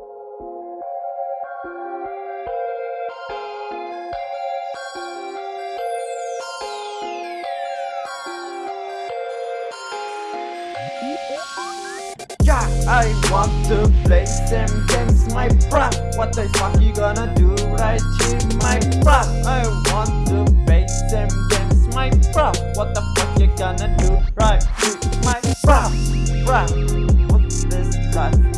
Yeah, I want to play some games, my bruh. What the fuck you gonna do right here, my bruh? I want to play some games, my bruh. What the fuck you gonna do right here, my bruh? Bruh, what's this life?